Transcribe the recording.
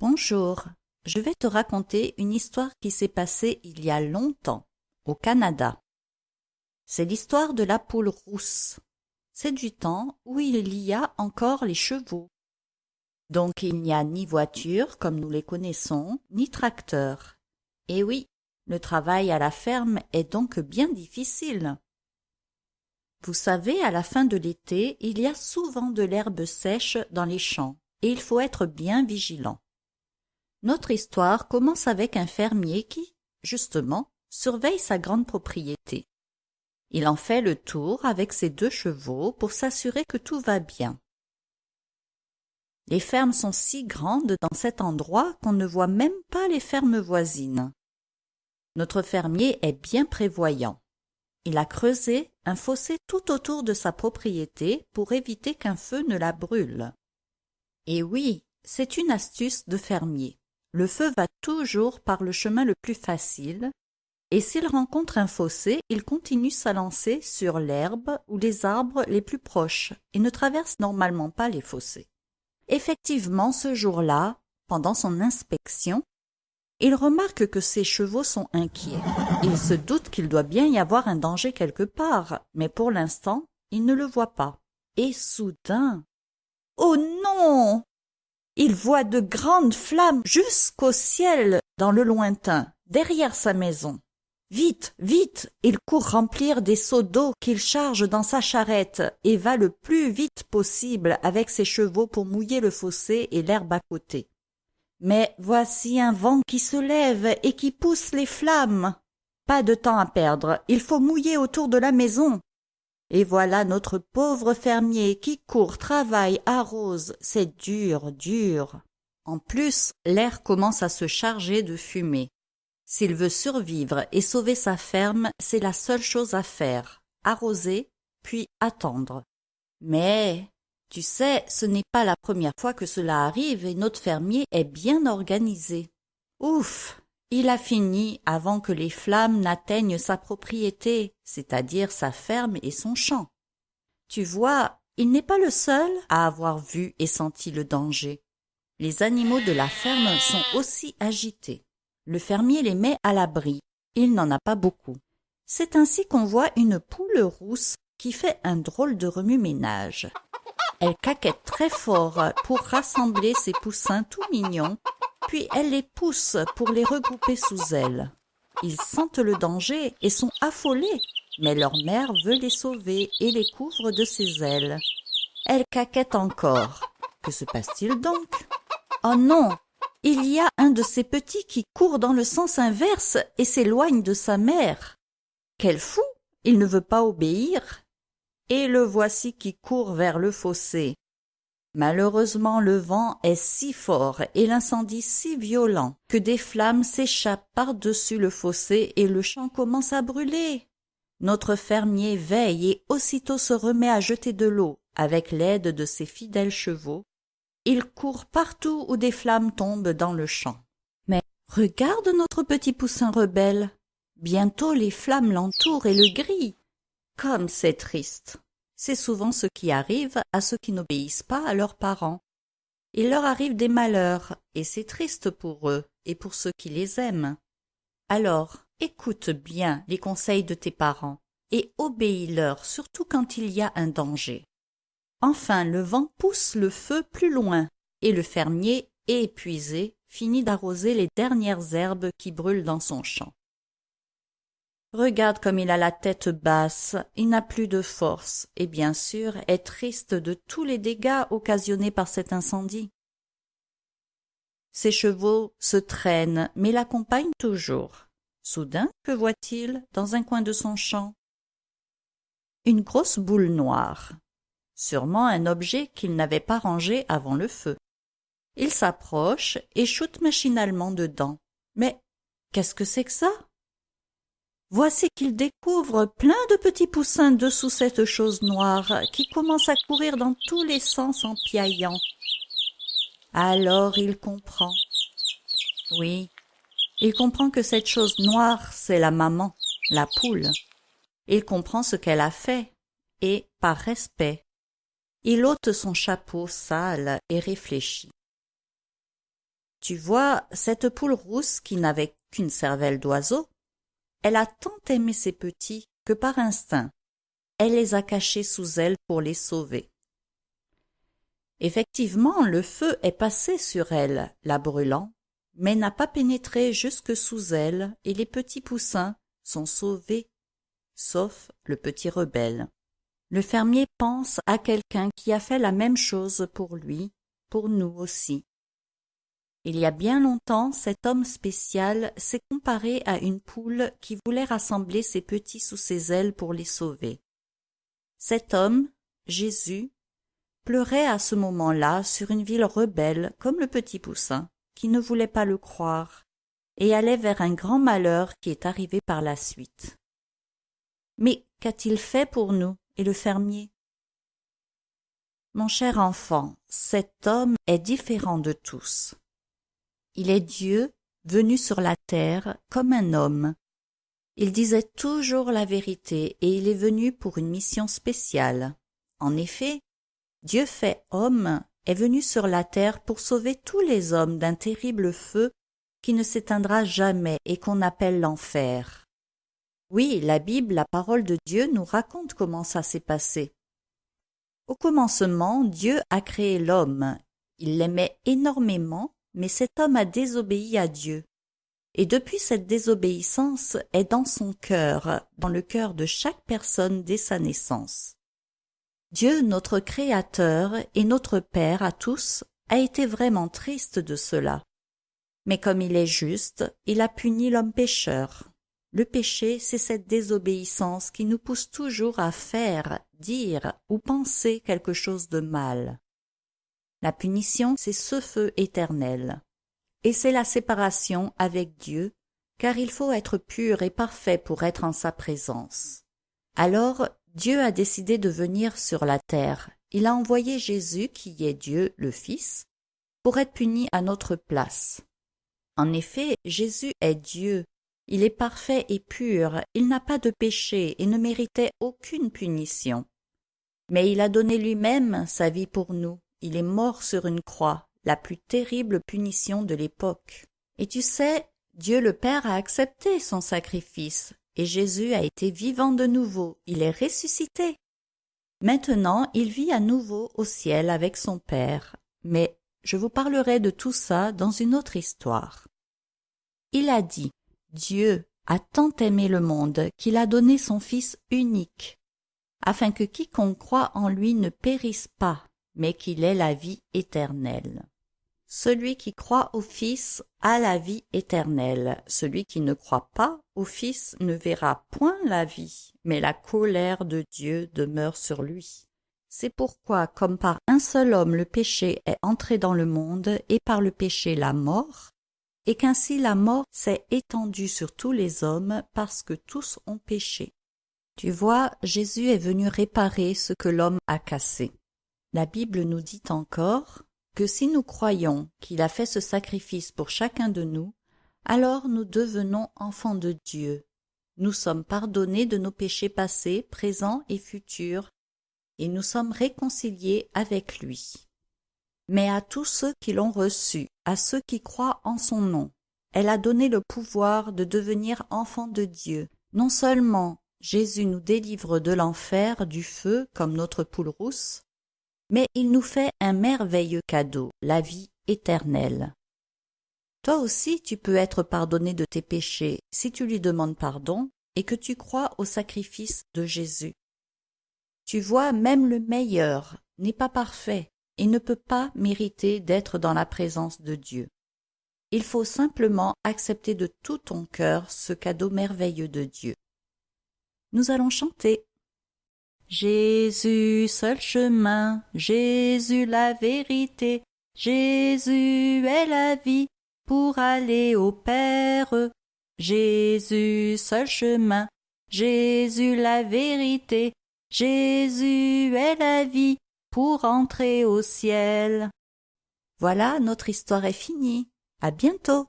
Bonjour, je vais te raconter une histoire qui s'est passée il y a longtemps, au Canada. C'est l'histoire de la poule rousse. C'est du temps où il y a encore les chevaux. Donc il n'y a ni voiture comme nous les connaissons, ni tracteur. Et oui, le travail à la ferme est donc bien difficile. Vous savez, à la fin de l'été, il y a souvent de l'herbe sèche dans les champs, et il faut être bien vigilant. Notre histoire commence avec un fermier qui, justement, surveille sa grande propriété. Il en fait le tour avec ses deux chevaux pour s'assurer que tout va bien. Les fermes sont si grandes dans cet endroit qu'on ne voit même pas les fermes voisines. Notre fermier est bien prévoyant. Il a creusé un fossé tout autour de sa propriété pour éviter qu'un feu ne la brûle. Et oui, c'est une astuce de fermier. Le feu va toujours par le chemin le plus facile, et s'il rencontre un fossé, il continue sa lancée sur l'herbe ou les arbres les plus proches et ne traverse normalement pas les fossés. Effectivement, ce jour-là, pendant son inspection, il remarque que ses chevaux sont inquiets. Il se doute qu'il doit bien y avoir un danger quelque part, mais pour l'instant, il ne le voit pas. Et soudain... Oh non Il voit de grandes flammes jusqu'au ciel dans le lointain, derrière sa maison. Vite, vite Il court remplir des seaux d'eau qu'il charge dans sa charrette et va le plus vite possible avec ses chevaux pour mouiller le fossé et l'herbe à côté. Mais voici un vent qui se lève et qui pousse les flammes. Pas de temps à perdre, il faut mouiller autour de la maison. Et voilà notre pauvre fermier qui court, travaille, arrose, c'est dur, dur. En plus, l'air commence à se charger de fumée. S'il veut survivre et sauver sa ferme, c'est la seule chose à faire, arroser, puis attendre. Mais tu sais, ce n'est pas la première fois que cela arrive et notre fermier est bien organisé. Ouf Il a fini avant que les flammes n'atteignent sa propriété, c'est-à-dire sa ferme et son champ. Tu vois, il n'est pas le seul à avoir vu et senti le danger. Les animaux de la ferme sont aussi agités. Le fermier les met à l'abri. Il n'en a pas beaucoup. C'est ainsi qu'on voit une poule rousse qui fait un drôle de remue-ménage. Elle caquette très fort pour rassembler ses poussins tout mignons, puis elle les pousse pour les regrouper sous elle. Ils sentent le danger et sont affolés, mais leur mère veut les sauver et les couvre de ses ailes. Elle caquette encore. Que se passe-t-il donc? Oh non Il y a un de ces petits qui court dans le sens inverse et s'éloigne de sa mère. Quel fou Il ne veut pas obéir et le voici qui court vers le fossé. Malheureusement le vent est si fort et l'incendie si violent que des flammes s'échappent par-dessus le fossé et le champ commence à brûler. Notre fermier veille et aussitôt se remet à jeter de l'eau avec l'aide de ses fidèles chevaux. Il court partout où des flammes tombent dans le champ. Mais regarde notre petit poussin rebelle. Bientôt les flammes l'entourent et le grillent. Comme c'est triste. C'est souvent ce qui arrive à ceux qui n'obéissent pas à leurs parents. Il leur arrive des malheurs, et c'est triste pour eux et pour ceux qui les aiment. Alors, écoute bien les conseils de tes parents, et obéis-leur surtout quand il y a un danger. Enfin le vent pousse le feu plus loin, et le fermier, épuisé, finit d'arroser les dernières herbes qui brûlent dans son champ. Regarde comme il a la tête basse, il n'a plus de force, et bien sûr est triste de tous les dégâts occasionnés par cet incendie. Ses chevaux se traînent, mais l'accompagnent toujours. Soudain, que voit-il dans un coin de son champ? Une grosse boule noire. Sûrement un objet qu'il n'avait pas rangé avant le feu. Il s'approche et shoot machinalement dedans. Mais qu'est-ce que c'est que ça? Voici qu'il découvre plein de petits poussins dessous cette chose noire qui commence à courir dans tous les sens en piaillant. Alors il comprend. Oui, il comprend que cette chose noire, c'est la maman, la poule. Il comprend ce qu'elle a fait, et, par respect, il ôte son chapeau sale et réfléchit. Tu vois, cette poule rousse qui n'avait qu'une cervelle d'oiseau, elle a tant aimé ses petits que par instinct, elle les a cachés sous elle pour les sauver. Effectivement, le feu est passé sur elle, la brûlant, mais n'a pas pénétré jusque sous elle, et les petits poussins sont sauvés, sauf le petit rebelle. Le fermier pense à quelqu'un qui a fait la même chose pour lui, pour nous aussi. Il y a bien longtemps, cet homme spécial s'est comparé à une poule qui voulait rassembler ses petits sous ses ailes pour les sauver. Cet homme, Jésus, pleurait à ce moment-là sur une ville rebelle comme le petit poussin, qui ne voulait pas le croire, et allait vers un grand malheur qui est arrivé par la suite. Mais qu'a-t-il fait pour nous et le fermier? Mon cher enfant, cet homme est différent de tous. Il est Dieu venu sur la terre comme un homme. Il disait toujours la vérité et il est venu pour une mission spéciale. En effet, Dieu fait homme est venu sur la terre pour sauver tous les hommes d'un terrible feu qui ne s'éteindra jamais et qu'on appelle l'enfer. Oui, la Bible, la parole de Dieu, nous raconte comment ça s'est passé. Au commencement, Dieu a créé l'homme. Il l'aimait énormément, mais cet homme a désobéi à Dieu. Et depuis cette désobéissance est dans son cœur, dans le cœur de chaque personne dès sa naissance. Dieu, notre Créateur et notre Père à tous, a été vraiment triste de cela. Mais comme il est juste, il a puni l'homme pécheur. Le péché, c'est cette désobéissance qui nous pousse toujours à faire, dire ou penser quelque chose de mal. La punition, c'est ce feu éternel. Et c'est la séparation avec Dieu, car il faut être pur et parfait pour être en sa présence. Alors Dieu a décidé de venir sur la terre. Il a envoyé Jésus, qui est Dieu le Fils, pour être puni à notre place. En effet, Jésus est Dieu. Il est parfait et pur, il n'a pas de péché et ne méritait aucune punition. Mais il a donné lui-même sa vie pour nous. Il est mort sur une croix, la plus terrible punition de l'époque. Et tu sais, Dieu le Père a accepté son sacrifice, et Jésus a été vivant de nouveau, il est ressuscité. Maintenant il vit à nouveau au ciel avec son Père, mais je vous parlerai de tout ça dans une autre histoire. Il a dit, Dieu a tant aimé le monde qu'il a donné son Fils unique, afin que quiconque croit en lui ne périsse pas, mais qu'il ait la vie éternelle. Celui qui croit au Fils a la vie éternelle. Celui qui ne croit pas au Fils ne verra point la vie, mais la colère de Dieu demeure sur lui. C'est pourquoi, comme par un seul homme le péché est entré dans le monde, et par le péché la mort, et qu'ainsi la mort s'est étendue sur tous les hommes parce que tous ont péché. Tu vois, Jésus est venu réparer ce que l'homme a cassé. La Bible nous dit encore que si nous croyons qu'il a fait ce sacrifice pour chacun de nous, alors nous devenons enfants de Dieu. Nous sommes pardonnés de nos péchés passés, présents et futurs, et nous sommes réconciliés avec lui. Mais à tous ceux qui l'ont reçu, à ceux qui croient en son nom, elle a donné le pouvoir de devenir enfants de Dieu. Non seulement Jésus nous délivre de l'enfer, du feu, comme notre poule rousse, mais il nous fait un merveilleux cadeau, la vie éternelle. Toi aussi tu peux être pardonné de tes péchés si tu lui demandes pardon et que tu crois au sacrifice de Jésus. Tu vois, même le meilleur n'est pas parfait et ne peut pas mériter d'être dans la présence de Dieu. Il faut simplement accepter de tout ton cœur ce cadeau merveilleux de Dieu. Nous allons chanter. Jésus seul chemin, Jésus la vérité, Jésus est la vie pour aller au Père. Jésus seul chemin, Jésus la vérité, Jésus est la vie pour entrer au ciel. Voilà, notre histoire est finie. À bientôt.